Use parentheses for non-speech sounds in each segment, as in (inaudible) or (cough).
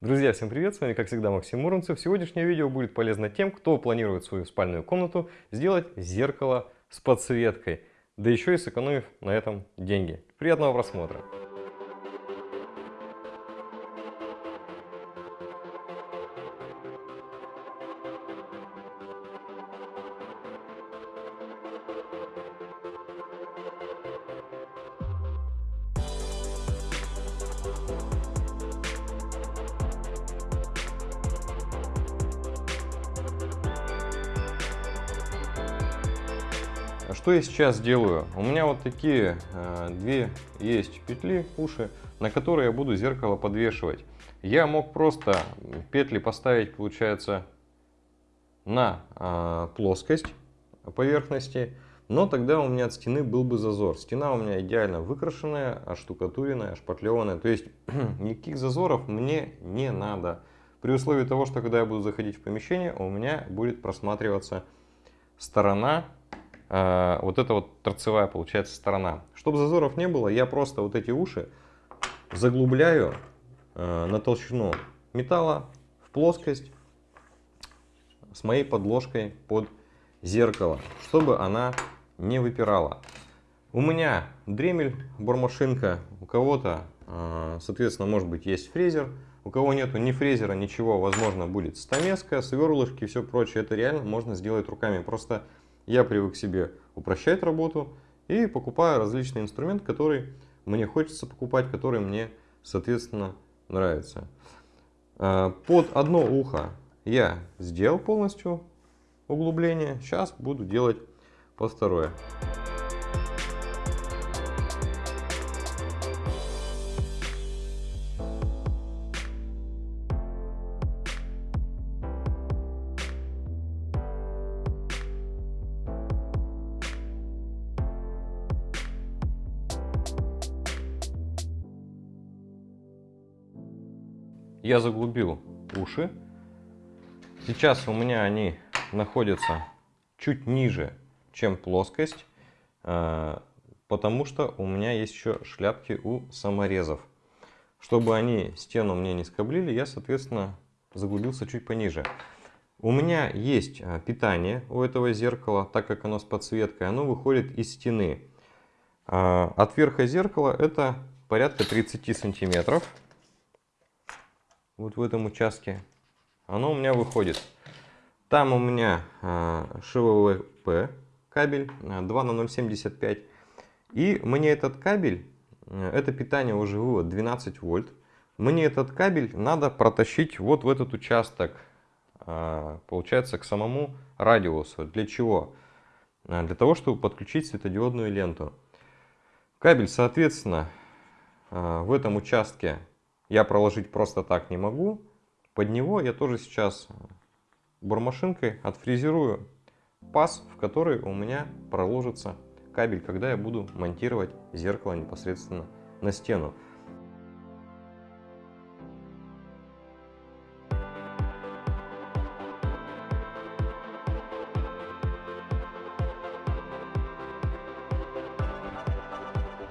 Друзья, всем привет! С вами, как всегда, Максим Муромцев. Сегодняшнее видео будет полезно тем, кто планирует свою спальную комнату сделать зеркало с подсветкой, да еще и сэкономив на этом деньги. Приятного просмотра! Что я сейчас делаю? У меня вот такие э, две есть петли, уши, на которые я буду зеркало подвешивать. Я мог просто петли поставить, получается, на э, плоскость поверхности, но тогда у меня от стены был бы зазор. Стена у меня идеально выкрашенная, оштукатуренная, ошпатлеванная. То есть (clears throat) никаких зазоров мне не надо. При условии того, что когда я буду заходить в помещение, у меня будет просматриваться сторона вот эта вот торцевая получается сторона. Чтобы зазоров не было, я просто вот эти уши заглубляю э, на толщину металла в плоскость с моей подложкой под зеркало, чтобы она не выпирала. У меня дремель, бормашинка, у кого-то, э, соответственно, может быть есть фрезер, у кого нету ни фрезера, ничего, возможно, будет стамеска, сверлышки и все прочее. Это реально можно сделать руками. Просто я привык себе упрощать работу и покупаю различные инструменты, которые мне хочется покупать, которые мне, соответственно, нравятся. А, под одно ухо я сделал полностью углубление. Сейчас буду делать под второе. Я заглубил уши. Сейчас у меня они находятся чуть ниже, чем плоскость, а, потому что у меня есть еще шляпки у саморезов. Чтобы они стену мне не скоблили, я, соответственно, заглубился чуть пониже. У меня есть а, питание у этого зеркала, так как оно с подсветкой, оно выходит из стены. А, от верха зеркала это порядка 30 сантиметров вот в этом участке, оно у меня выходит. Там у меня э, ШВВП кабель 2 а, на 0,75. И мне этот кабель, э, это питание уже вывод 12 вольт. Мне этот кабель надо протащить вот в этот участок, получается, к самому радиусу. Для чего? Для того, чтобы подключить светодиодную ленту. Кабель, соответственно, в этом участке я проложить просто так не могу. Под него я тоже сейчас бормашинкой отфрезерую паз, в который у меня проложится кабель, когда я буду монтировать зеркало непосредственно на стену.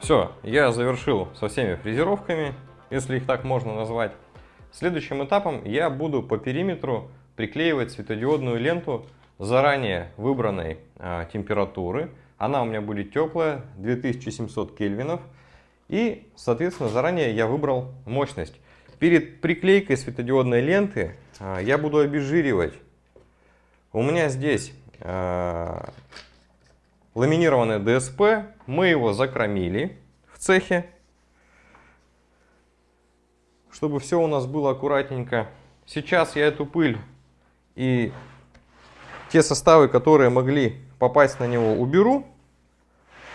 Все, я завершил со всеми фрезеровками если их так можно назвать. Следующим этапом я буду по периметру приклеивать светодиодную ленту заранее выбранной а, температуры. Она у меня будет теплая, 2700 кельвинов. И, соответственно, заранее я выбрал мощность. Перед приклейкой светодиодной ленты а, я буду обезжиривать. У меня здесь а, ламинированный ДСП. Мы его закромили в цехе чтобы все у нас было аккуратненько. Сейчас я эту пыль и те составы, которые могли попасть на него, уберу.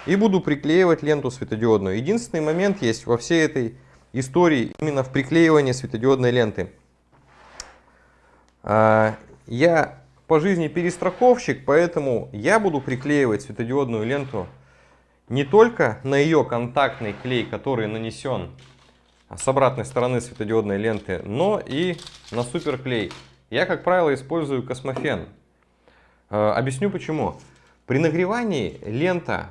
И буду приклеивать ленту светодиодную. Единственный момент есть во всей этой истории именно в приклеивании светодиодной ленты. А, я по жизни перестраховщик, поэтому я буду приклеивать светодиодную ленту не только на ее контактный клей, который нанесен с обратной стороны светодиодной ленты, но и на суперклей. Я, как правило, использую космофен. Э, объясню почему. При нагревании лента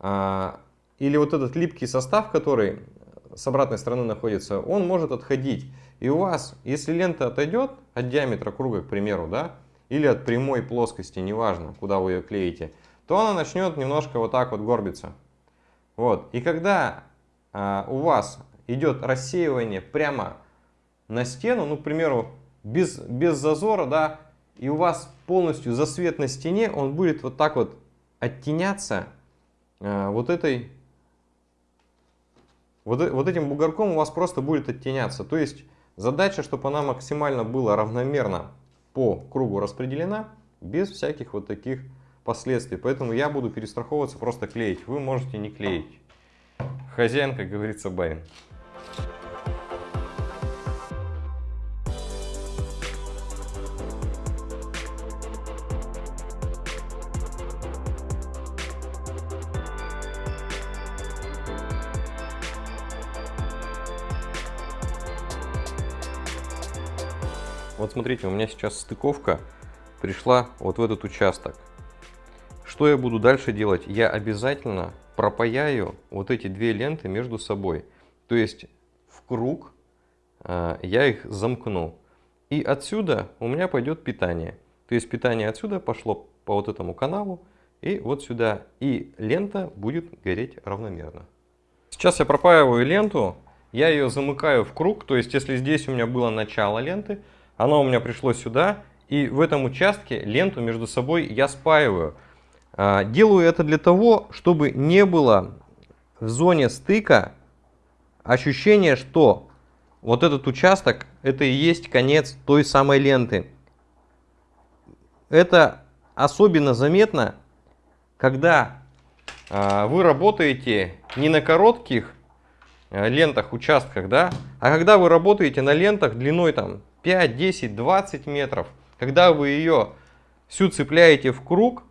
э, или вот этот липкий состав, который с обратной стороны находится, он может отходить. И у вас, если лента отойдет от диаметра круга, к примеру, да, или от прямой плоскости, неважно, куда вы ее клеите, то она начнет немножко вот так вот горбиться. Вот. И когда а, у вас идет рассеивание прямо на стену, ну, к примеру, без, без зазора, да, и у вас полностью засвет на стене, он будет вот так вот оттеняться а, вот этой вот, э, вот этим бугорком у вас просто будет оттеняться. То есть задача, чтобы она максимально была равномерно по кругу распределена, без всяких вот таких последствий. Поэтому я буду перестраховываться, просто клеить. Вы можете не клеить. Хозяин, как говорится, барин. Вот смотрите, у меня сейчас стыковка пришла вот в этот участок. Что я буду дальше делать? Я обязательно пропаяю вот эти две ленты между собой. То есть в круг э, я их замкну. И отсюда у меня пойдет питание. То есть питание отсюда пошло по вот этому каналу и вот сюда. И лента будет гореть равномерно. Сейчас я пропаиваю ленту. Я ее замыкаю в круг. То есть если здесь у меня было начало ленты, оно у меня пришло сюда, и в этом участке ленту между собой я спаиваю. А, делаю это для того, чтобы не было в зоне стыка ощущения, что вот этот участок это и есть конец той самой ленты. Это особенно заметно, когда а, вы работаете не на коротких а, лентах, участках, да, а когда вы работаете на лентах длиной там 5, 10, 20 метров, когда вы ее всю цепляете в круг,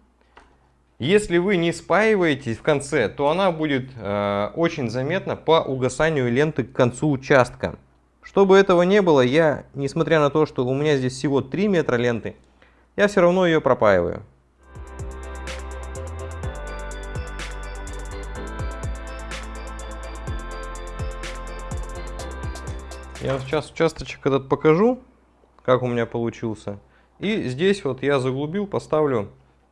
если вы не спаиваетесь в конце, то она будет э, очень заметна по угасанию ленты к концу участка. Чтобы этого не было, я, несмотря на то, что у меня здесь всего 3 метра ленты, я все равно ее пропаиваю. Я сейчас участочек этот покажу, как у меня получился. И здесь вот я заглубил, поставлю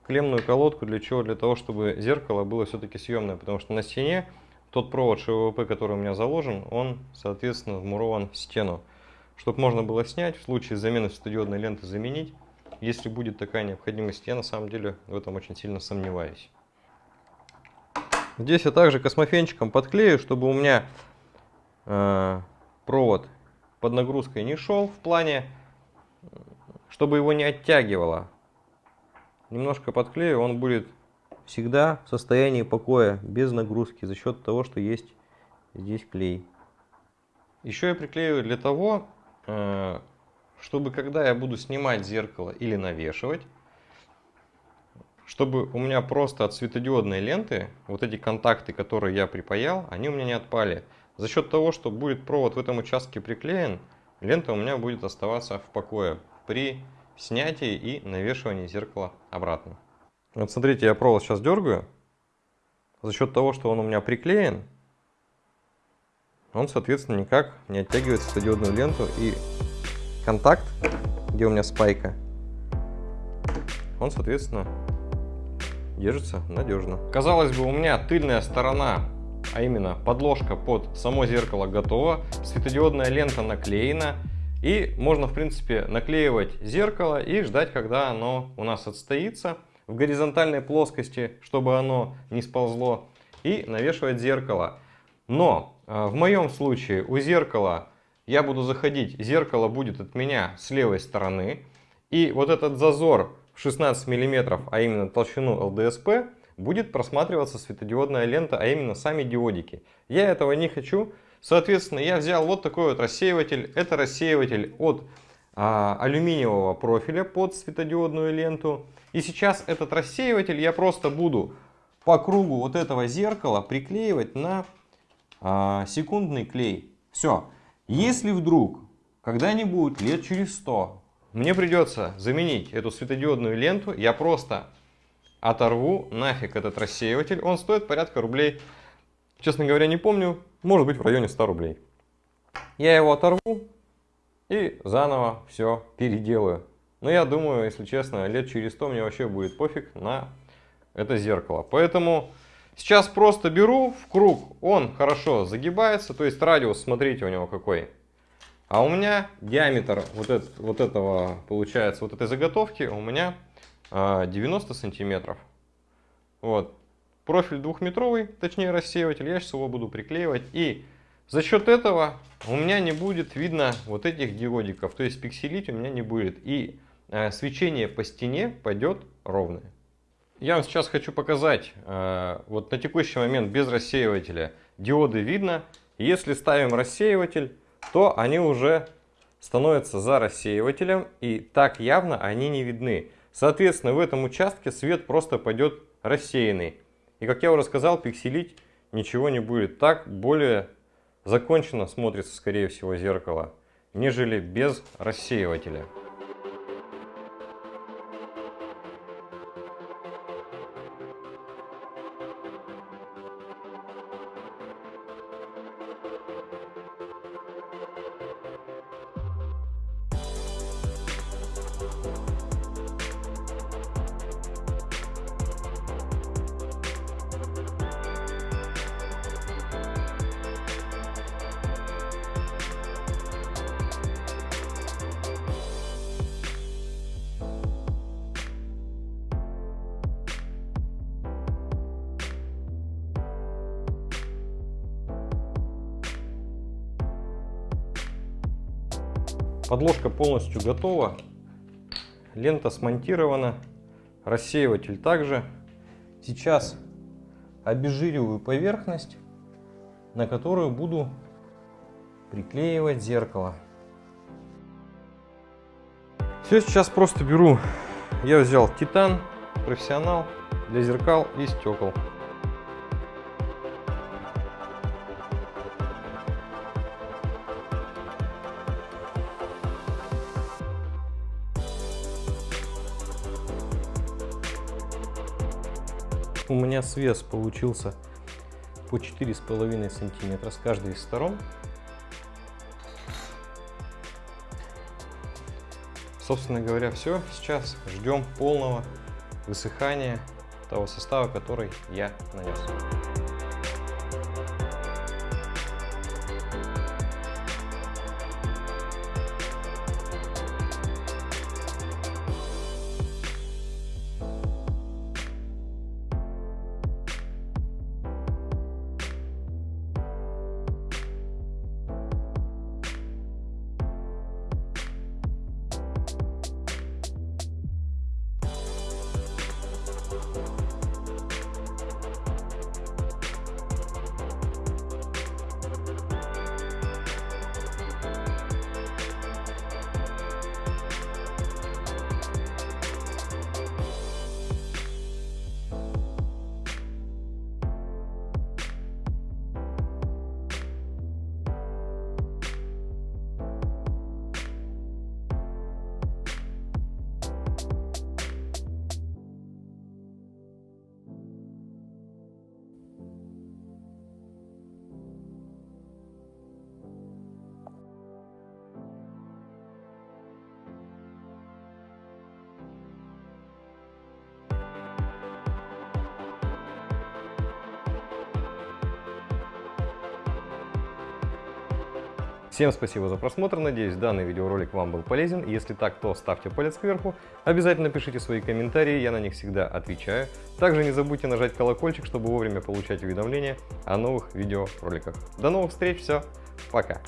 клемную колодку. Для чего? Для того, чтобы зеркало было все-таки съемное. Потому что на стене тот провод ШВП, который у меня заложен, он, соответственно, вмурован в стену. Чтобы можно было снять, в случае замены светодиодной ленты заменить. Если будет такая необходимость, я на самом деле в этом очень сильно сомневаюсь. Здесь я также космофенчиком подклею, чтобы у меня э, провод под нагрузкой не шел в плане, чтобы его не оттягивало. Немножко подклею, он будет всегда в состоянии покоя, без нагрузки, за счет того, что есть здесь клей. Еще я приклеиваю для того, э, чтобы когда я буду снимать зеркало или навешивать, чтобы у меня просто от светодиодной ленты, вот эти контакты, которые я припаял, они у меня не отпали. За счет того, что будет провод в этом участке приклеен, лента у меня будет оставаться в покое при снятии и навешивании зеркала обратно. Вот смотрите, я провод сейчас дергаю. За счет того, что он у меня приклеен, он, соответственно, никак не оттягивает светодиодную ленту. И контакт, где у меня спайка, он, соответственно, держится надежно. Казалось бы, у меня тыльная сторона а именно подложка под само зеркало готова, светодиодная лента наклеена, и можно, в принципе, наклеивать зеркало и ждать, когда оно у нас отстоится в горизонтальной плоскости, чтобы оно не сползло, и навешивать зеркало. Но э, в моем случае у зеркала я буду заходить, зеркало будет от меня с левой стороны, и вот этот зазор в 16 мм, а именно толщину ЛДСП, будет просматриваться светодиодная лента, а именно сами диодики. Я этого не хочу. Соответственно, я взял вот такой вот рассеиватель. Это рассеиватель от а, алюминиевого профиля под светодиодную ленту. И сейчас этот рассеиватель я просто буду по кругу вот этого зеркала приклеивать на а, секундный клей. Все. Если вдруг когда-нибудь лет через 100 мне придется заменить эту светодиодную ленту, я просто оторву нафиг этот рассеиватель. Он стоит порядка рублей честно говоря, не помню, может быть в районе 100 рублей. Я его оторву и заново все переделаю. Но я думаю, если честно, лет через 100 мне вообще будет пофиг на это зеркало. Поэтому сейчас просто беру в круг, он хорошо загибается, то есть радиус, смотрите у него какой. А у меня диаметр вот, это, вот этого, получается, вот этой заготовки у меня 90 а, сантиметров. Вот. Профиль двухметровый, точнее рассеиватель, я сейчас его буду приклеивать. И за счет этого у меня не будет видно вот этих диодиков, то есть пикселить у меня не будет. И э, свечение по стене пойдет ровное. Я вам сейчас хочу показать, э, вот на текущий момент без рассеивателя диоды видно. Если ставим рассеиватель, то они уже становятся за рассеивателем и так явно они не видны. Соответственно, в этом участке свет просто пойдет рассеянный. И как я уже сказал, пикселить ничего не будет. Так более закончено смотрится, скорее всего, зеркало, нежели без рассеивателя. Подложка полностью готова. Лента смонтирована. Рассеиватель также. Сейчас обезжириваю поверхность, на которую буду приклеивать зеркало. Все, сейчас просто беру, я взял титан профессионал для зеркал и стекол. У меня свес получился по 4,5 сантиметра с каждой из сторон. Собственно говоря, все. Сейчас ждем полного высыхания того состава, который я нанес. Всем спасибо за просмотр, надеюсь данный видеоролик вам был полезен. Если так, то ставьте палец кверху, обязательно пишите свои комментарии, я на них всегда отвечаю. Также не забудьте нажать колокольчик, чтобы вовремя получать уведомления о новых видеороликах. До новых встреч, все, пока!